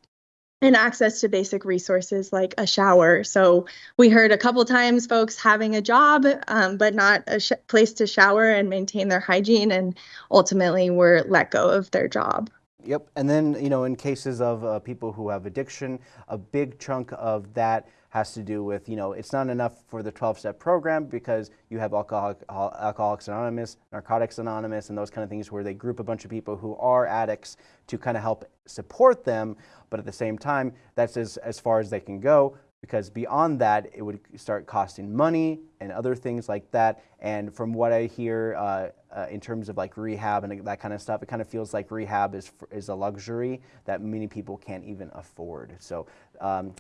and access to basic resources like a shower. So we heard a couple times folks having a job, um, but not a sh- place to shower and maintain their hygiene, and ultimately were let go of their job.
Yep, and then you know, in cases of uh, people who have addiction, a big chunk of that has to do with you know it's not enough for the 12-step program because you have alcoholic, alcoholics anonymous narcotics anonymous and those kind of things where they group a bunch of people who are addicts to kind of help support them. But at the same time that's as, as far as they can go because beyond that it would start costing money and other things like that. And from what i hear uh, uh, in terms of like rehab and that kind of stuff it kind of feels like rehab is, is a luxury that many people can't even afford. So um,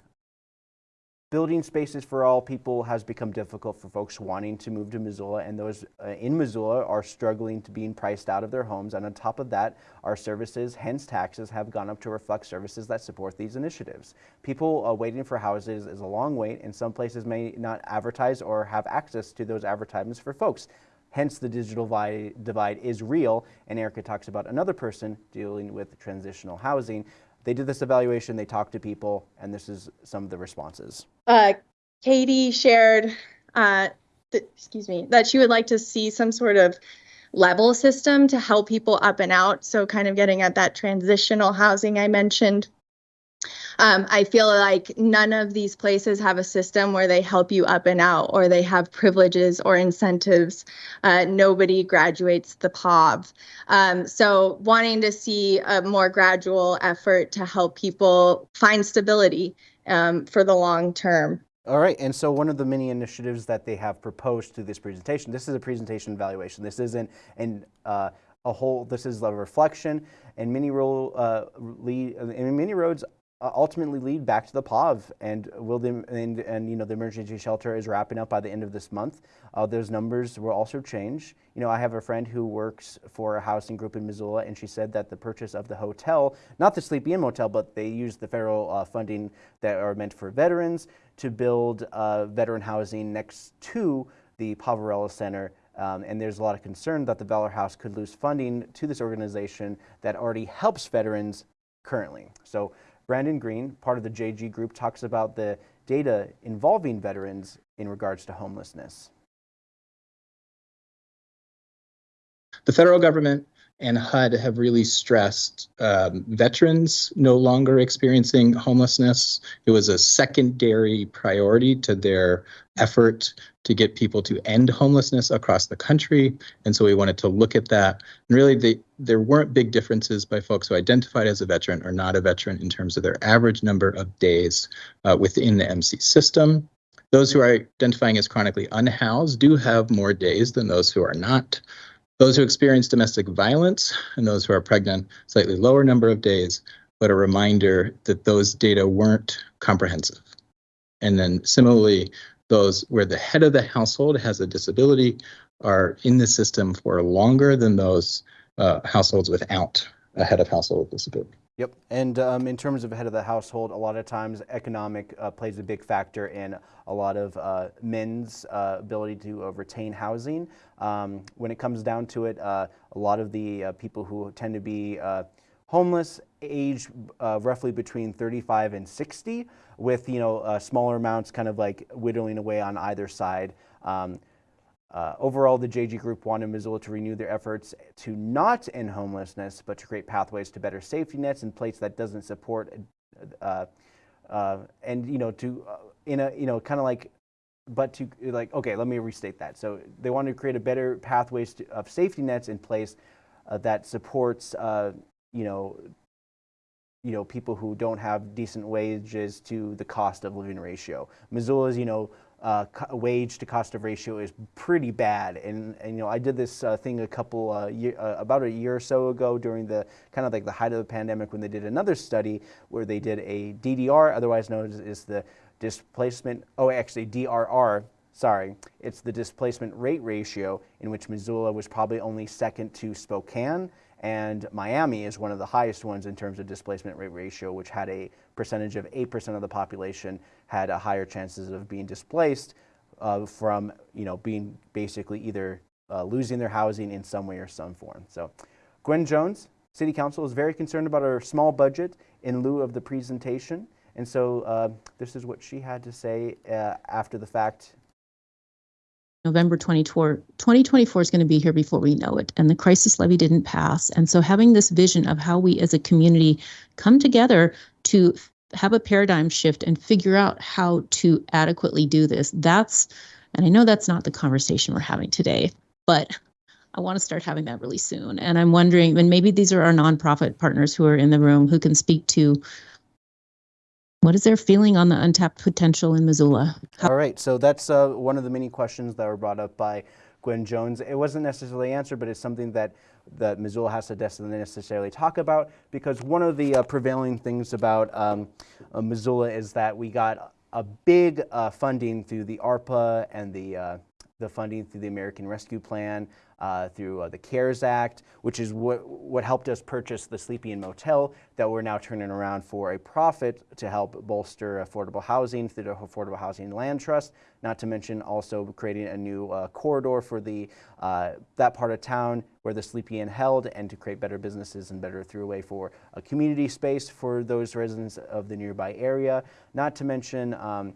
Building spaces for all people has become difficult for folks wanting to move to Missoula, and those uh, in Missoula are struggling to being priced out of their homes. And on top of that, our services, hence taxes, have gone up to reflect services that support these initiatives. People uh, waiting for houses is a long wait, and some places may not advertise or have access to those advertisements for folks. Hence, the digital divide is real, and Erica talks about another person dealing with transitional housing they did this evaluation, they talked to people, and this is some of the responses.
Uh, Katie shared, uh, excuse me, that she would like to see some sort of level system to help people up and out. So, kind of getting at that transitional housing I mentioned. Um, I feel like none of these places have a system where they help you up and out or they have privileges or incentives. Uh, nobody graduates the POV. Um, so, wanting to see a more gradual effort to help people find stability um, for the long term.
All right, and so one of the many initiatives that they have proposed through this presentation, this is a presentation evaluation. This isn't an, uh, a whole, this is a reflection, and many, uh, lead, and many roads uh, ultimately lead back to the POV, and will the and, and you know the emergency shelter is wrapping up by the end of this month. Uh, those numbers will also change. You know, I have a friend who works for a housing group in Missoula, and she said that the purchase of the hotel, not the Sleepy Inn Motel, but they used the federal uh, funding that are meant for veterans to build uh, veteran housing next to the Poverello Center. Um, and there's a lot of concern that the Valor House could lose funding to this organization that already helps veterans currently. So Brandon Green, part of the JG group, talks about the data involving veterans in regards to homelessness.
The federal government and HUD have really stressed um, veterans no longer experiencing homelessness. It was a secondary priority to their effort to get people to end homelessness across the country. And so we wanted to look at that. And really, they, there weren't big differences by folks who identified as a veteran or not a veteran in terms of their average number of days uh, within the MC system. Those who are identifying as chronically unhoused do have more days than those who are not. Those who experience domestic violence and those who are pregnant, slightly lower number of days, but a reminder that those data weren't comprehensive. And then similarly, those where the head of the household has a disability are in the system for longer than those uh, households without a head of household disability.
Yep, and um, in terms of head of the household, a lot of times economic uh, plays a big factor in a lot of uh, men's uh, ability to retain housing. Um, when it comes down to it, uh, a lot of the uh, people who tend to be homeless age roughly between 35 and 60, with you know smaller amounts kind of like whittling away on either side. Um, uh, overall, the JG Group wanted Missoula to renew their efforts to not end homelessness, but to create pathways to better safety nets in place that doesn't support, uh, uh, and you know, to uh, in a you know, kind of like, but to like, okay, let me restate that. So they wanted to create a better pathways to, of safety nets in place uh, that supports, uh, you know, you know, people who don't have decent wages to the cost of living ratio. Missoula's, you know, uh, wage to cost of ratio is pretty bad. And, and you know, I did this uh, thing a couple, uh, year, uh, about a year or so ago during the kind of like the height of the pandemic when they did another study where they did a DDR, otherwise known as, as the displacement, oh, actually DRR, sorry, it's the displacement rate ratio in which Missoula was probably only second to Spokane and Miami is one of the highest ones in terms of displacement rate ratio, which had a percentage of 8% of the population had a higher chances of being displaced uh, from, you know, being basically either uh, losing their housing in some way or some form. So Gwen Jones, City Council, is very concerned about our small budget in lieu of the presentation. And so uh, this is what she had to say uh, after the fact
November 2024, 2024 is going to be here before we know it. And the crisis levy didn't pass. And so having this vision of how we as a community come together to have a paradigm shift and figure out how to adequately do this, that's, and I know that's not the conversation we're having today, but I want to start having that really soon. And I'm wondering, and maybe these are our nonprofit partners who are in the room who can speak to what is their feeling on the untapped potential in Missoula?
How All right, so that's uh, one of the many questions that were brought up by Gwen Jones. It wasn't necessarily answered, but it's something that that Missoula has to necessarily talk about because one of the uh, prevailing things about um, uh, Missoula is that we got a big uh, funding through the ARPA and the uh, the funding through the American Rescue Plan, uh, through uh, the CARES Act, which is what, what helped us purchase the Sleepy Inn Motel that we're now turning around for a profit to help bolster affordable housing through the Affordable Housing Land Trust, not to mention also creating a new uh, corridor for the uh, that part of town where the Sleepy Inn held and to create better businesses and better throughway for a community space for those residents of the nearby area, not to mention um,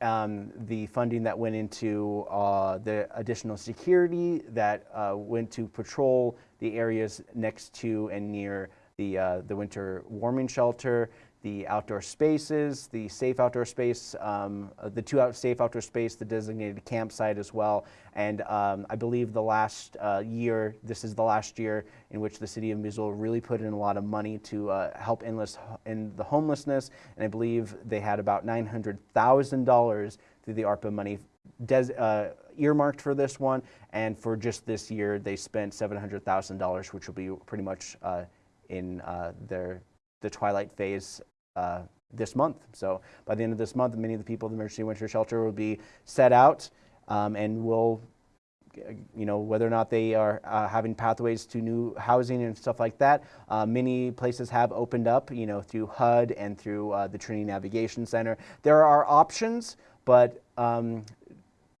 um, the funding that went into uh, the additional security that uh, went to patrol the areas next to and near the, uh, the winter warming shelter, the outdoor spaces, the safe outdoor space, um, uh, the two out safe outdoor space, the designated campsite as well. And um, I believe the last uh, year, this is the last year in which the city of Missoula really put in a lot of money to uh, help endless in the homelessness. And I believe they had about $900,000 through the ARPA money uh, earmarked for this one. And for just this year, they spent $700,000, which will be pretty much uh, in uh, their the twilight phase uh, this month. So by the end of this month, many of the people in the emergency winter shelter will be set out um, and will you know, whether or not they are uh, having pathways to new housing and stuff like that. Uh, many places have opened up, you know, through HUD and through uh, the Trinity Navigation Center. There are options, but um,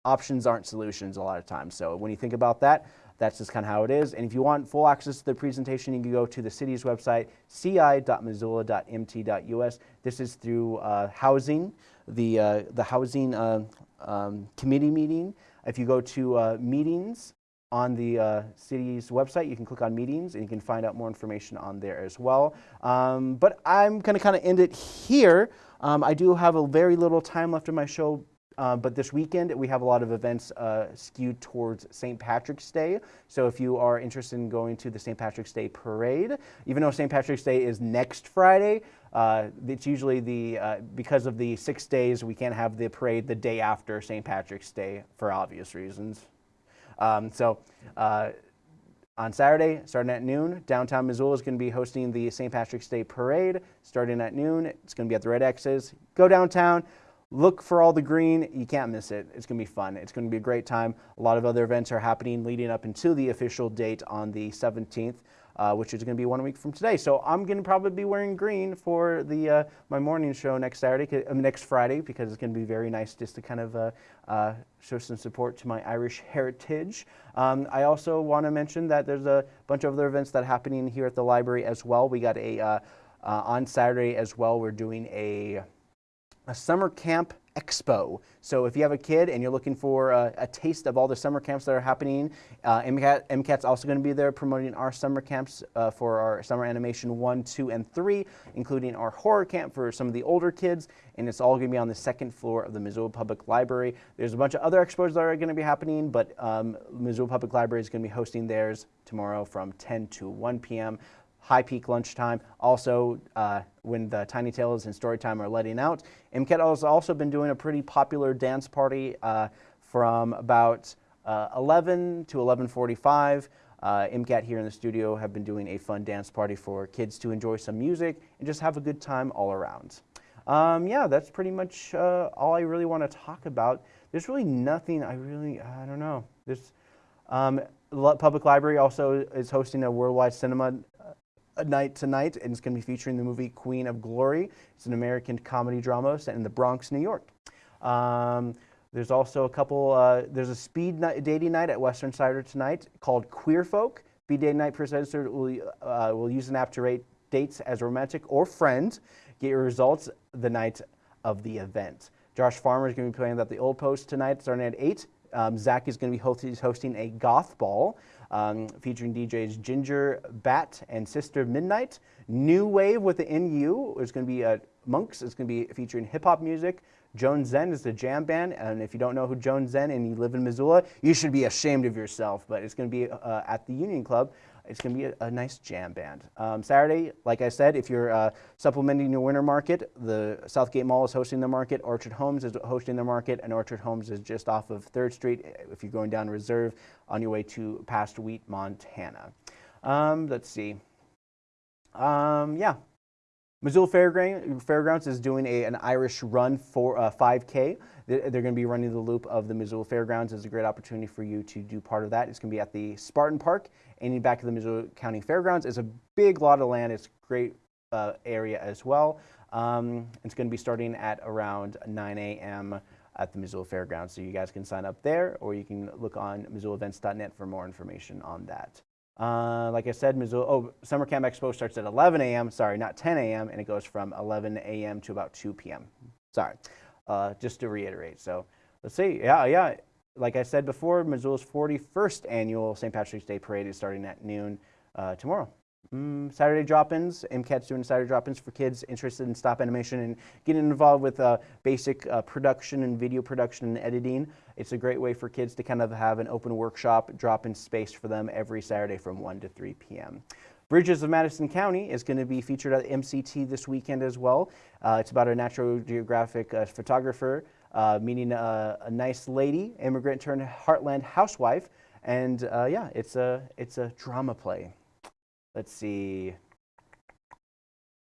options aren't solutions a lot of times. So when you think about that, that's just kind of how it is. And if you want full access to the presentation, you can go to the city's website, ci.missoula.mt.us. This is through uh, housing, the, uh, the housing uh, um, committee meeting. If you go to uh, meetings on the uh, city's website, you can click on meetings and you can find out more information on there as well. Um, but I'm going to kind of end it here. Um, I do have a very little time left in my show uh, but this weekend, we have a lot of events uh, skewed towards St. Patrick's Day. So if you are interested in going to the St. Patrick's Day parade, even though St. Patrick's Day is next Friday, uh, it's usually the, uh, because of the six days, we can't have the parade the day after St. Patrick's Day for obvious reasons. Um, so uh, on Saturday, starting at noon, downtown Missoula is going to be hosting the St. Patrick's Day parade. Starting at noon, it's going to be at the Red X's. Go downtown, Look for all the green. You can't miss it. It's going to be fun. It's going to be a great time. A lot of other events are happening leading up until the official date on the 17th. Uh, which is going to be one week from today. So I'm going to probably be wearing green for the uh, my morning show next Saturday, uh, next Friday, because it's going to be very nice just to kind of uh, uh, show some support to my Irish heritage. Um, I also want to mention that there's a bunch of other events that are happening here at the library as well. We got a uh, on Saturday as well. We're doing a a summer camp expo. So if you have a kid and you're looking for a, a taste of all the summer camps that are happening, uh, MCAT, MCAT's also going to be there promoting our summer camps uh, for our summer animation 1, 2, and 3, including our horror camp for some of the older kids, and it's all going to be on the second floor of the Missoula Public Library. There's a bunch of other expos that are going to be happening, but um, Missoula Public Library is going to be hosting theirs tomorrow from 10 to 1 p.m. high peak lunchtime. Also, uh, when the Tiny Tales and Storytime are letting out. MCAT has also been doing a pretty popular dance party uh, from about uh, 11 to 11:45. Uh, MCAT here in the studio have been doing a fun dance party for kids to enjoy some music and just have a good time all around. Um, yeah, that's pretty much uh, all I really want to talk about. There's really nothing I really, I don't know. There's, um, Public Library also is hosting a worldwide cinema night tonight, and it's going to be featuring the movie Queen of Glory. It's an American comedy drama set in the Bronx, New York. Um, there's also a couple, uh, there's a speed night, dating night at Western Cider tonight called Queer Folk. Speed dating night presenter will, uh, will use an app to rate dates as romantic or friends. Get your results the night of the event. Josh Farmer is going to be playing at the Old Post tonight starting at 8. Um, ZACC is going to be host hosting a goth ball um, featuring DJs Ginger Bat and Sister Midnight. New Wave with the NU is going to be at Monks. It's going to be featuring hip hop music. Joan Zen is the jam band, and if you don't know who Joan Zen and you live in Missoula, you should be ashamed of yourself. But it's going to be uh, at the Union Club. It's going to be a, a, nice jam band. Um, Saturday, like I said, if you're uh, supplementing your winter market, the Southgate Mall is hosting the market. Orchard Homes is hosting the market, and Orchard Homes is just off of 3rd Street if you're going down Reserve on your way to past Wheat, Montana. Um, let's see. Um, yeah, Missoula Fairgrounds is doing a, an Irish Run for uh, 5K. They're, they're going to be running the loop of the Missoula Fairgrounds. It's a great opportunity for you to do part of that. It's going to be at the Spartan Park and back of the Missoula County Fairgrounds. It's a big lot of land. It's a great uh, area as well. Um, it's going to be starting at around 9 a.m. at the Missoula Fairgrounds. So you guys can sign up there or you can look on MissoulaEvents.net for more information on that. Uh, like I said, Missoula, oh, Summer Camp Expo starts at 11 a.m., sorry, not 10 a.m., and it goes from 11 a.m. to about 2 p.m. Sorry, uh, just to reiterate. So let's see, yeah, yeah. Like I said before, Missoula's 41st annual St. Patrick's Day Parade is starting at noon uh, tomorrow. Mm, Saturday drop-ins. MCAT's doing Saturday drop-ins for kids interested in stop animation and getting involved with uh, basic uh, production and video production and editing. It's a great way for kids to kind of have an open workshop, drop-in space for them every Saturday from 1 to 3 p.m. Bridges of Madison County is going to be featured at MCT this weekend as well. Uh, it's about a Natural Geographic uh, photographer uh, meeting a, a, nice lady, immigrant turned heartland housewife, and uh, yeah, it's a it's a drama play. Let's see.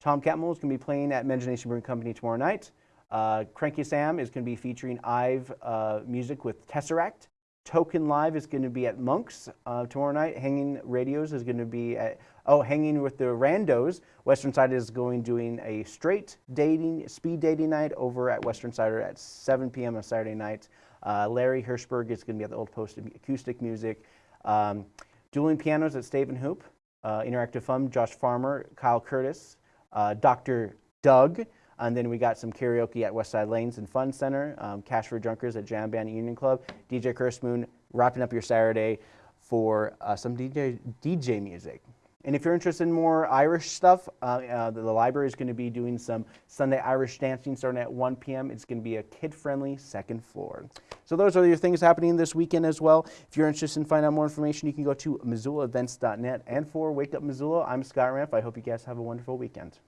Tom Catmull is going to be playing at Imagination Brewing Company tomorrow night. Uh, Cranky Sam is going to be featuring Ive uh, music with Tesseract. Token Live is going to be at Monks uh, tomorrow night. Hanging Radios is going to be at, oh, Hanging with the Randos. Western Cider is going doing a straight dating, speed dating night over at Western Cider at 7 p.m. on Saturday night. Uh, Larry Hirschberg is going to be at the Old Post Acoustic Music. Um, dueling pianos at Stave and Hoop uh, Interactive Fun, Josh Farmer, Kyle Curtis, uh, Dr. Doug, and then we got some karaoke at Westside Lanes and Fun Center, um, Cash for Junkers at Jam Band Union Club, DJ Curse Moon wrapping up your Saturday for uh, some DJ, DJ music. And if you're interested in more Irish stuff, uh, uh, the, the, library is going to be doing some Sunday Irish dancing starting at 1 p.m. It's going to be a kid-friendly second floor. So those are your things happening this weekend as well. If you're interested in finding out more information, you can go to MissoulaEvents.net. And for Wake Up Missoula, I'm Scott Ramp. I hope you guys have a wonderful weekend.